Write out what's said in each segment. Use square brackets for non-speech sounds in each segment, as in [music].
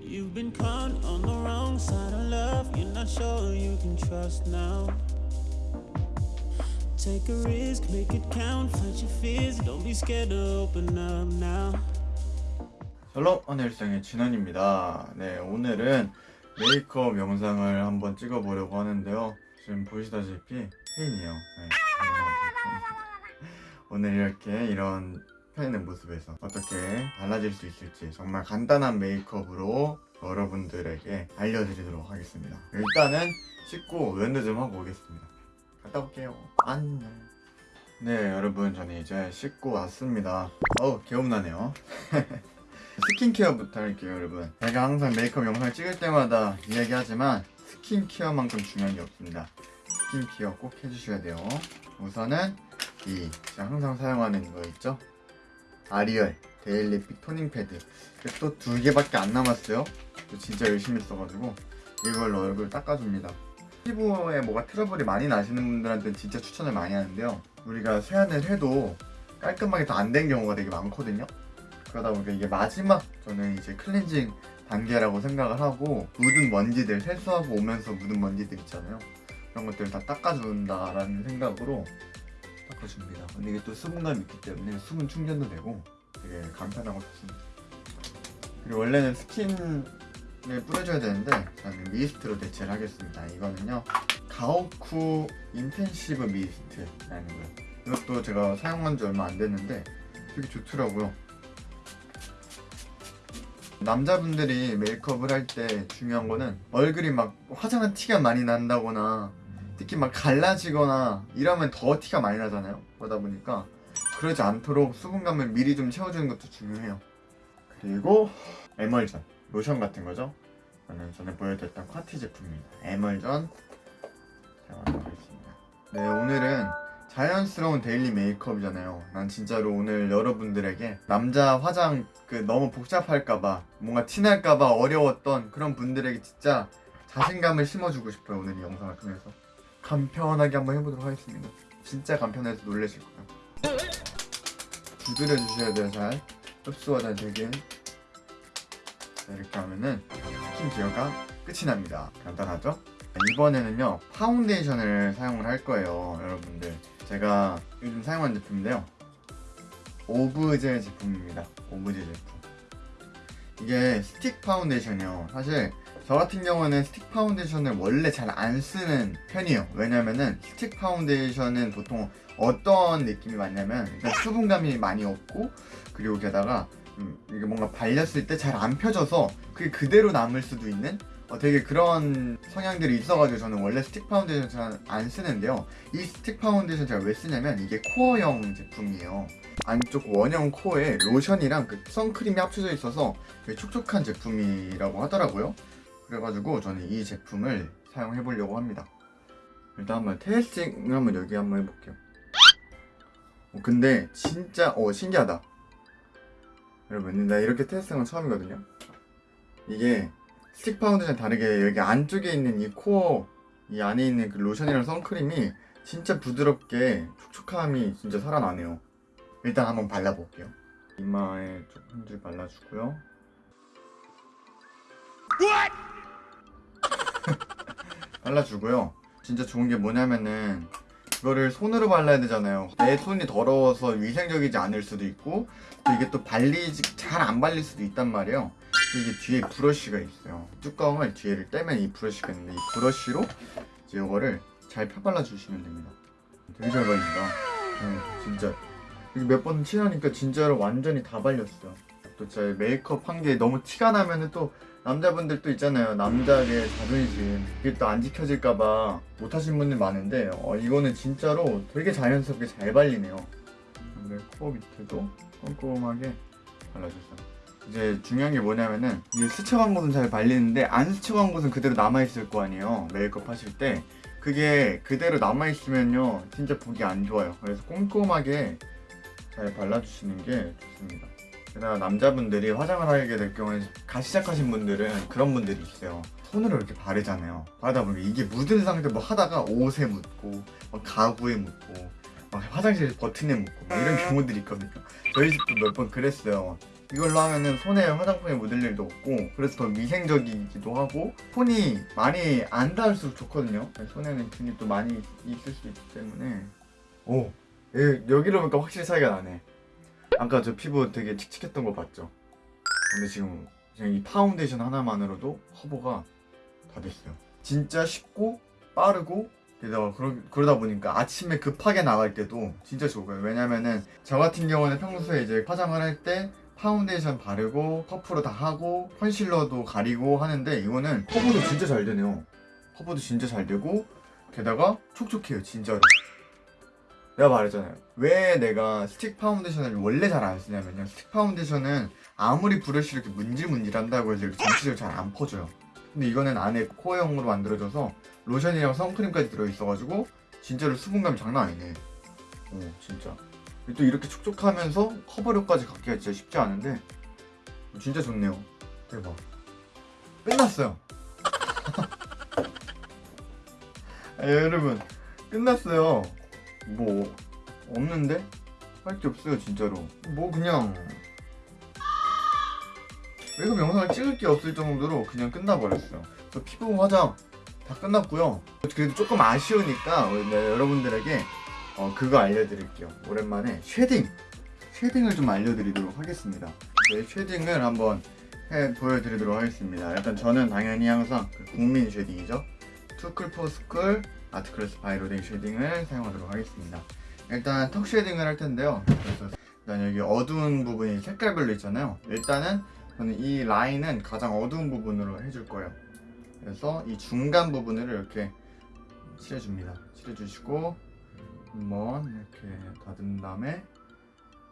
You've been caught on the wrong side of love. You're not sure you can trust now. Take a risk, make it count. Fight your fears. Don't be scared to open up now. 샬롬 하늘생의 진원입니다. 네, 오늘은 메이크업 영상을 한번 찍어보려고 하는데요. 지금 보시다시피 팬이에요. 네, 오늘 이렇게 이런 팬의 모습에서 어떻게 달라질 수 있을지 정말 간단한 메이크업으로 여러분들에게 알려드리도록 하겠습니다. 일단은 씻고 면도 좀 하고 오겠습니다. 갔다 올게요. 안녕. 네, 여러분 저는 이제 씻고 왔습니다. 어우, 개운하네요. [laughs] 스킨케어부터 할게요 여러분 제가 항상 메이크업 영상을 찍을 때마다 이야기하지만 스킨케어만큼 중요한 게 없습니다 스킨케어 꼭 해주셔야 돼요 우선은 이 제가 항상 사용하는 이거 있죠 아리얼 daily pick toning 패드. 또 두 개밖에 안 남았어요. 저 진짜 열심히 써가지고 이걸로 얼굴 닦아줍니다. 피부에 뭐가 트러블이 많이 나시는 분들한테는 진짜 추천을 많이 하는데요. 우리가 세안을 해도 깔끔하게 더안된 경우가 되게 많거든요. 그러다 보니까 이게 마지막 저는 이제 클렌징 단계라고 생각을 하고 묻은 먼지들 세수하고 오면서 묻은 먼지들 있잖아요. 그런 것들을 다 닦아준다라는 생각으로 닦아줍니다. 근데 이게 또 수분감이 있기 때문에 수분 충전도 되고 되게 간편하고 좋습니다. 그리고 원래는 스킨에 뿌려줘야 되는데 저는 미스트로 대체를 하겠습니다. 이거는요 가오쿠 인텐시브 미스트라는 거예요. 이것도 제가 사용한 지 얼마 안 됐는데 되게 좋더라고요. 남자분들이 메이크업을 할 때 중요한 거는 얼굴이 막 화장한 티가 많이 난다거나 특히 막 갈라지거나 이러면 더 티가 많이 나잖아요. 그러다 보니까 그러지 않도록 수분감을 미리 좀 채워주는 것도 중요해요. 그리고 에멀전 로션 같은 거죠? 저는 전에 보여드렸던 콰티 제품입니다. 에멀전 사용하도록 하겠습니다. 네 오늘은 자연스러운 daily 메이크업이잖아요. 난 진짜로 오늘 여러분들에게 남자 화장 그 너무 복잡할까봐 뭔가 티날까봐 어려웠던 그런 분들에게 진짜 자신감을 심어주고 싶어요 오늘 이 영상을 통해서 간편하게 한번 해보도록 하겠습니다. 진짜 간편해서 놀라실 거예요. 두드려 주셔야 돼요 잘. 흡수가 잘 되게. 자, 이렇게 하면은 스킨 케어가 끝이 납니다. 간단하죠? 이번에는요 파운데이션을 사용을 할 거예요 여러분들. 제가 요즘 사용하는 제품인데요. 오브젤 제품입니다. 오브젤 제품. 이게 스틱 파운데이션이요. 사실 저 같은 경우는 스틱 파운데이션을 원래 잘 안 쓰는 편이에요. 왜냐면은 스틱 파운데이션은 보통 어떤 느낌이 많냐면 일단 수분감이 많이 없고 그리고 게다가 음, 이게 뭔가 발렸을 때 잘 안 펴져서 그게 그대로 남을 수도 있는 어, 되게 그런 성향들이 있어가지고 저는 원래 스틱 파운데이션 잘 안 쓰는데요. 이 스틱 파운데이션 제가 왜 쓰냐면 이게 코어형 제품이에요. 안쪽 원형 코어에 로션이랑 그 선크림이 합쳐져 있어서 되게 촉촉한 제품이라고 하더라고요 그래가지고 저는 이 제품을 사용해 보려고 합니다. 일단 한번 testing 한번 여기 한번 해볼게요. 어, 근데 진짜 어 신기하다. 여러분 나 이렇게 testing은 처음이거든요. 이게 스틱 파운데이션 다르게 여기 안쪽에 있는 이 코어 이 안에 있는 그 로션이랑 선크림이 진짜 부드럽게 촉촉함이 진짜 살아나네요. 일단 한번 발라볼게요. 이마에 좀 한 줄 발라주고요 [laughs] 발라주고요. 진짜 좋은 게 뭐냐면은 이거를 손으로 발라야 되잖아요. 내 손이 더러워서 위생적이지 않을 수도 있고 또 이게 또 발리지 잘 안 발릴 수도 있단 말이에요. 이게 뒤에 브러쉬가 있어요. 뚜껑을 뒤에를 떼면 이 브러쉬가 있는데 이 브러쉬로 이제 이거를 잘 펴발라 주시면 됩니다. 되게 잘 발린다. 네, 진짜. 몇 번 칠하니까 진짜로 완전히 다 발렸어요. 또 제 메이크업 한 게 너무 티가 나면은 또 남자분들 또 있잖아요. 남자의 자존심. 이게 또 안 지켜질까봐 못하신 분들 많은데 어, 이거는 진짜로 되게 자연스럽게 잘 발리네요. 근데 코어 밑에도 꼼꼼하게 발라줬어요. 이제 중요한 게 뭐냐면은 이게 스쳐간 곳은 잘 발리는데 안 스쳐간 곳은 그대로 남아있을 거 아니에요. 메이크업 하실 때. 그게 그대로 남아있으면요 진짜 보기 안 좋아요. 그래서 꼼꼼하게 잘 발라주시는 게 좋습니다 게다가 남자분들이 화장을 하게 될 경우에 갓 시작하신 분들은 그런 분들이 있어요. 손으로 이렇게 바르잖아요. 바르다 보니까 이게 묻은 상태 뭐 하다가 옷에 묻고 막 가구에 묻고 막 화장실 버튼에 묻고 막 이런 경우들이 있거든요. 저희 집도 몇 번 그랬어요. 이걸로 하면은 손에 화장품이 묻을 일도 없고 그래서 더 위생적이기도 하고 손이 많이 안 닿을수록 좋거든요. 손에는 균이 또 많이 있을 수 있기 때문에. 오 예, 여기로 보니까 확실히 차이가 나네 아까 저 피부 되게 칙칙했던 거 봤죠? 근데 지금 그냥 이 파운데이션 하나만으로도 커버가 다 됐어요. 진짜 쉽고 빠르고 게다가 그러, 그러다 보니까 아침에 급하게 나갈 때도 진짜 좋고요. 왜냐면은 저 같은 경우는 평소에 이제 화장을 할 때 파운데이션 바르고 퍼프로 다 하고 컨실러도 가리고 하는데 이거는 커버도 진짜 잘 되네요. 커버도 진짜 잘 되고 게다가 촉촉해요 진짜로 내가 말했잖아요. 왜 내가 스틱 파운데이션을 원래 잘 안 쓰냐면요. 스틱 파운데이션은 아무리 브러쉬를 이렇게 문질문질 한다고 해서 이렇게 전체적으로 잘 안 퍼져요. 근데 이거는 안에 코어형으로 만들어져서 로션이랑 선크림까지 들어있어가지고 진짜로 수분감이 장난 아니네. 오 진짜. 또 이렇게 촉촉하면서 커버력까지 갖기가 진짜 쉽지 않은데 진짜 좋네요. 대박. 끝났어요. [laughs] 아, 여러분. 끝났어요 뭐 없는데? 할 게 없어요 진짜로. 뭐 그냥 외국 영상을 찍을 게 없을 정도로 그냥 끝나버렸어요. 저 피부 화장 다 끝났고요. 그래도 조금 아쉬우니까 네, 여러분들에게 어, 그거 알려드릴게요. 오랜만에 shading! shading을 좀 알려드리도록 하겠습니다. 네, shading을 한번 해 보여드리도록 하겠습니다. 일단 저는 당연히 항상 그 국민 shading이죠. 투클포스쿨 아트클래스 바이 로딩 shading을 사용하도록 하겠습니다. 일단 턱 쉐딩을 할 텐데요. 그래서 일단 여기 어두운 부분이 색깔별로 있잖아요. 일단은 저는 이 라인은 가장 어두운 부분으로 해줄 거예요. 그래서 이 중간 부분을 이렇게 칠해줍니다. 칠해주시고 한번 이렇게 다듬은 다음에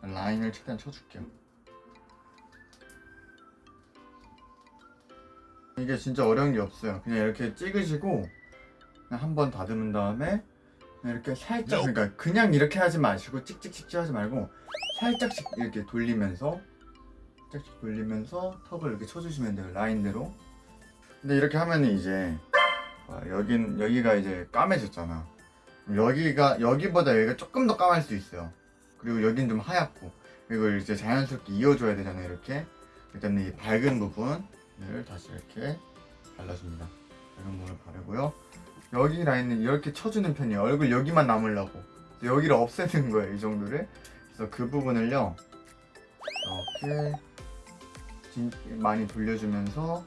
라인을 최대한 쳐줄게요. 이게 진짜 어려운 게 없어요. 그냥 이렇게 찍으시고 한 번 다듬은 다음에 이렇게 살짝 그러니까 그냥 이렇게 하지 마시고 찍찍찍찍 하지 말고 살짝씩 이렇게 돌리면서 살짝씩 돌리면서 턱을 이렇게 쳐주시면 돼요 라인대로. 근데 이렇게 하면 이제 어, 여긴 여기가 이제 까매졌잖아. 여기가 여기보다 여기가 조금 더 까말 수 있어요. 그리고 여긴 좀 하얗고. 이걸 이제 자연스럽게 이어줘야 되잖아요 이렇게. 일단 이 밝은 부분을 다시 이렇게 발라줍니다. 밝은 부분을 바르고요 여기 라인은 이렇게 쳐주는 편이에요. 얼굴 여기만 남으려고. 여기를 없애는 거예요 이 정도를. 그래서 그 부분을요 이렇게 진, 많이 돌려주면서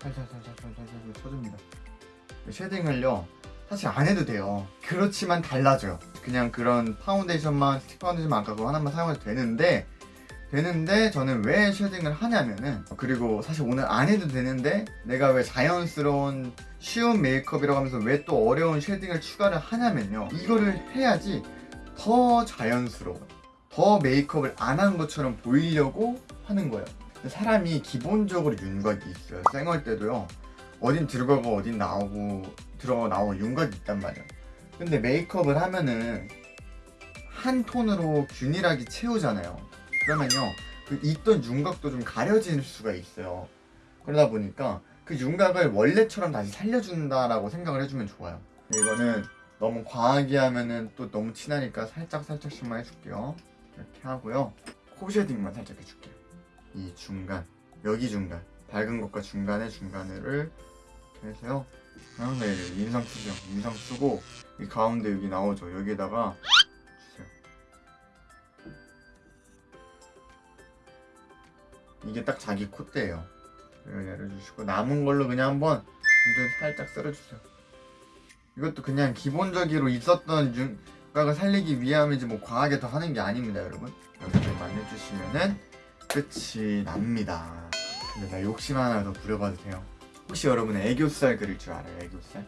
살살살살살살 쳐줍니다. shading을요 사실 안 해도 돼요. 그렇지만 달라져요. 그냥 그런 파운데이션만 스틱 파운데이션만 아까 그거 하나만 사용해도 되는데 되는데 저는 왜 shading을 하냐면은 그리고 사실 오늘 안 해도 되는데 내가 왜 자연스러운 쉬운 메이크업이라고 하면서 왜 또 어려운 shading을 추가를 하냐면요. 이거를 해야지 더 자연스러워 더 메이크업을 안 한 것처럼 보이려고 하는 거예요. 사람이 기본적으로 윤곽이 있어요. 쌩얼 때도요. 어딘 들어가고 어딘 나오고 들어가고 나오고 윤곽이 있단 말이야 근데 메이크업을 하면은 한 톤으로 균일하게 채우잖아요 그러면요 그 있던 윤곽도 좀 가려질 수가 있어요. 그러다 보니까 그 윤곽을 원래처럼 다시 살려준다라고 생각을 해주면 좋아요. 이거는 너무 과하게 하면은 또 너무 진하니까 살짝 살짝씩만 해줄게요. 이렇게 하고요. 코 쉐딩만 살짝 해줄게요. 이 중간 여기 중간 밝은 것과 중간에 중간을 해서요. 항상 인상 쓰죠. 인상 쓰고 이 가운데 여기 나오죠. 여기에다가 이게 딱 자기 콧대예요. 이걸 내려주시고 남은 걸로 그냥 한번 살짝 썰어주세요. 이것도 그냥 기본적으로 있었던 윤곽을 살리기 위함이지 뭐 과하게 더 하는 게 아닙니다 여러분. 이렇게만 해주시면은 끝이 납니다. 근데 나 욕심 하나 더 부려봐도 돼요? 혹시 여러분 애교살 그릴 줄 알아요 애교살?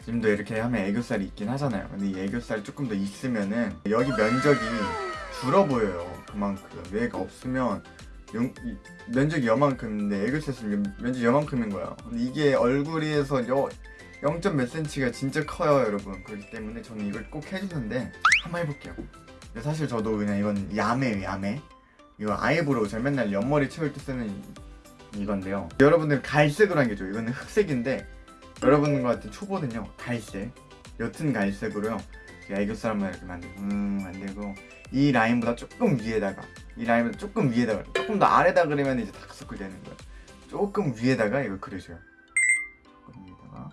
지금도 이렇게 하면 애교살이 있긴 하잖아요. 근데 이 애교살 조금 더 있으면은 여기 면적이 줄어 보여요 그만큼. 얘가 없으면 용, 이, 면적이 요만큼인데 애교살은 면적이 요만큼인 거야. 근데 이게 얼굴에서 여, 0. 몇 cm가 진짜 커요 여러분. 그렇기 때문에 저는 이걸 꼭 해주는데 한번 해볼게요. 사실 저도 그냥 이건 야매예요 야매. 이거 eyebrow 제가 맨날 옆머리 채울 때 쓰는 이건데요. 여러분들 갈색으로 한 게죠 이거는 흑색인데 여러분 같은 초보는요 갈색. 옅은 갈색으로요 애교살만 이렇게 만들고 음 만들고 이 라인보다 조금 위에다가 이 라인보다 조금 위에다가 조금 더 아래다 그리면 이제 다크서클 되는 거예요. 조금 위에다가 이거 그려줘요. 조금 위에다가.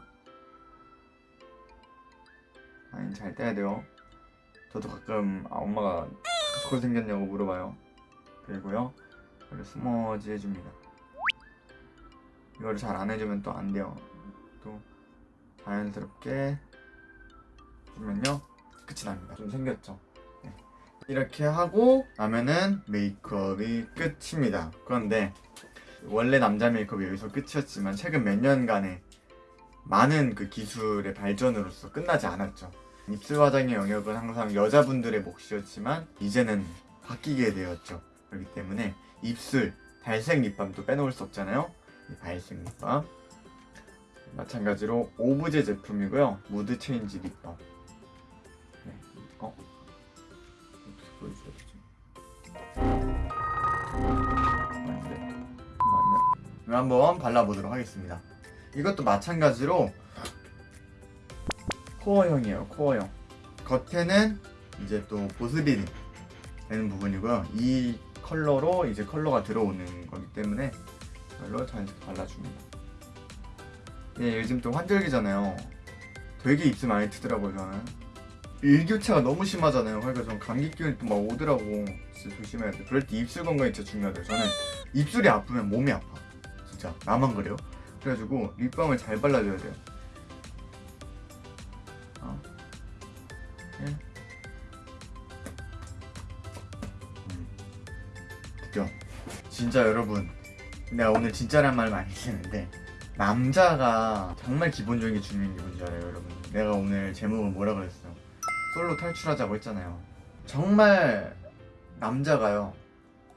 라인 잘 떼야 돼요. 저도 가끔 아, 엄마가 다크서클 생겼냐고 물어봐요. 그리고요 이걸 smudge 해줍니다. 이거를 잘안 해주면 또 안 돼요. 또 자연스럽게 해주면요 끝이 납니다. 좀 생겼죠. 네. 이렇게 하고 나면은 메이크업이 끝입니다. 그런데 원래 남자 메이크업이 여기서 끝이었지만 최근 몇 년간의 많은 그 기술의 발전으로서 끝나지 않았죠. 입술 화장의 영역은 항상 여자분들의 몫이었지만 이제는 바뀌게 되었죠. 그렇기 때문에 입술 발색 립밤도 빼놓을 수 없잖아요. 이 발색 립밤. 마찬가지로 오브제 제품이고요. mood change 립밤 한번 발라보도록 하겠습니다. 이것도 마찬가지로 코어형이에요 코어형. 겉에는 이제 또 보습이 되는 부분이고요. 이 컬러로 이제 컬러가 들어오는 거기 때문에 이걸로 자연스럽게 발라줍니다. 예, 요즘 또 환절기잖아요. 되게 입술 많이 트더라고요 저는. 일교차가 너무 심하잖아요. 그러니까 전 감기 기운이 또 막 오더라고. 진짜 조심해야 돼. 그럴 때 입술 건강이 진짜 중요하대요 저는. 입술이 아프면 몸이 아파 진짜. 나만 그래요? 그래가지고 립밤을 잘 발라줘야 돼요. 어. 예. 진짜 여러분. 내가 오늘 진짜란 말 많이 쓰는데 남자가 정말 기본적인 게 중요한 게 뭔지 알아요 여러분? 내가 오늘 제목을 뭐라 그랬어요? 솔로 탈출하자고 했잖아요. 정말 남자가요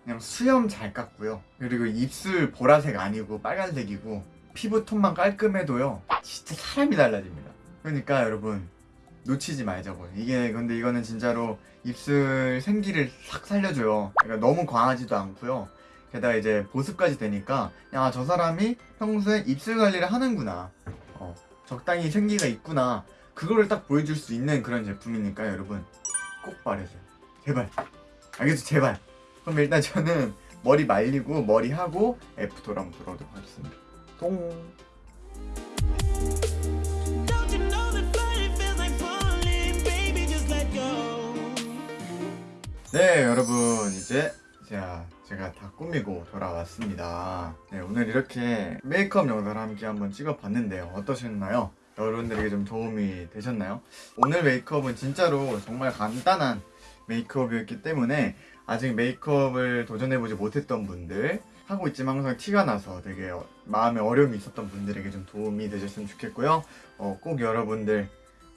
그냥 수염 잘 깎고요. 그리고 입술 보라색 아니고 빨간색이고 피부톤만 깔끔해도요 진짜 사람이 달라집니다. 그러니까 여러분 놓치지 말자고요 이게 근데 이거는 진짜로 입술 생기를 싹 살려줘요. 그러니까 너무 과하지도 않고요. 게다가 이제 보습까지 되니까 야 저 사람이 평소에 입술 관리를 하는구나. 어, 적당히 생기가 있구나. 그거를 딱 보여줄 수 있는 그런 제품이니까 여러분. 꼭 바르세요. 제발. 알겠죠? 제발 그럼 일단 저는 머리 말리고 머리 하고 after로 한번 돌아오도록 하겠습니다 뿅. 네 여러분 이제 자 제가 다 꾸미고 돌아왔습니다 네 오늘 이렇게 메이크업 영상을 함께 한번 찍어봤는데요 어떠셨나요? 여러분들에게 좀 도움이 되셨나요? 오늘 메이크업은 진짜로 정말 간단한 메이크업이었기 때문에 아직 메이크업을 도전해보지 못했던 분들 하고 있지만 항상 티가 나서 되게 어- 마음에 어려움이 있었던 분들에게 좀 도움이 되셨으면 좋겠고요. 어, 꼭 여러분들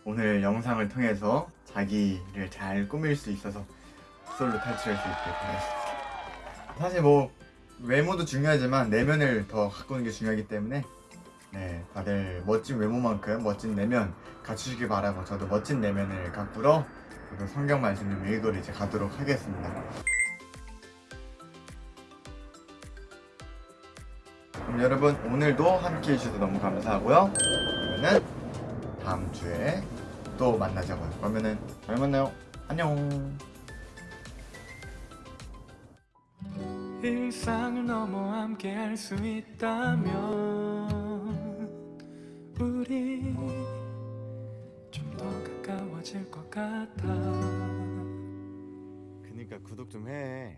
오늘 영상을 통해서 자기를 잘 꾸밀 수 있어서 솔로 탈출할 수 있게 바라겠습니다. 사실 뭐 외모도 중요하지만 내면을 더 가꾸는 게 중요하기 때문에 네 다들 멋진 외모만큼 멋진 내면 갖추시길 바라고 저도 멋진 내면을 가꾸러 저도 성경 말씀 좀 읽으러 이제 가도록 하겠습니다. 그럼 여러분 오늘도 함께 해주셔서 너무 감사하고요. 그러면은 다음 주에 또 만나자고요. 그러면은 잘 만나요. 안녕. 일상을 넘어 함께 할 수 있다면 우리 그니까 구독 좀 해.